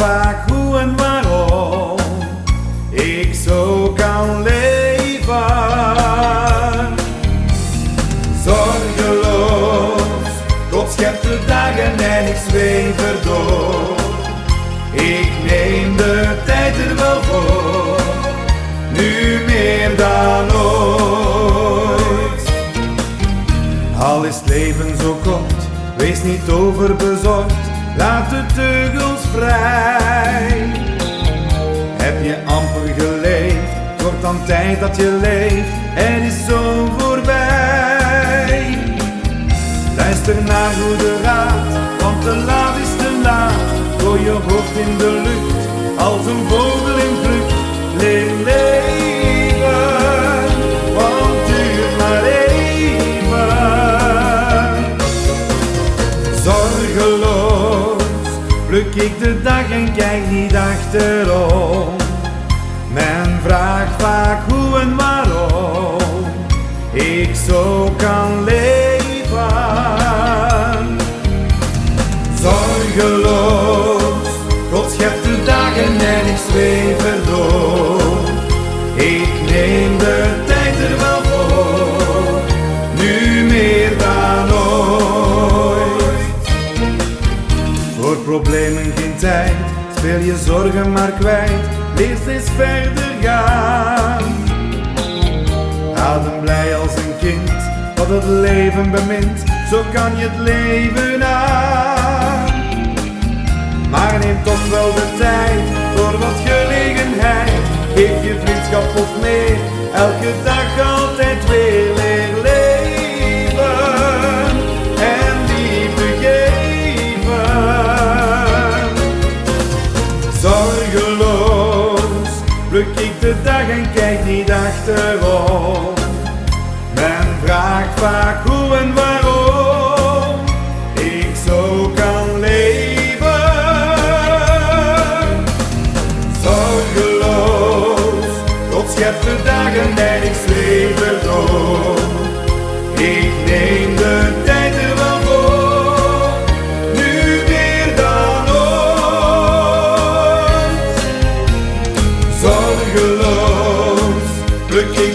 vaak hoe en waarom ik zo kan leven. Zorgeloos, God schept de dagen en ik zweef erdoor. Ik neem de tijd er wel voor, nu meer dan ooit. Al is het leven zo kort, wees niet overbezorgd, laat de teugels vrij. Tijd dat je leeft, het is zo voorbij. Luister naar goede raad, want te laat is te laat. Gooi je hoofd in de lucht, als een vogel in vlucht. Leer leven, want duurt maar even. Zorgeloos pluk ik de dag en kijk niet achterom. Men vraagt vaak hoe en waarom ik zo kan leven. Zorgeloos, God schept de dagen en ik zweef erdoor. Ik neem de tijd er wel voor, nu meer dan ooit. Voor problemen geen tijd, speel je zorgen maar kwijt, leef steeds verder gaan. Adem blij als een kind, wat het leven bemint, zo kan je het leven aan. Maar neem toch wel de tijd voor wat gelegenheid, geef je vriendschap of meer, elke dag altijd Pluk ik de dag en kijk niet achterom. Men vraagt vaak hoe en waarom ik zo kan leven. Zorgeloos, God schept de dagen en ik zweef erdoor. Ik neem de tijd. the.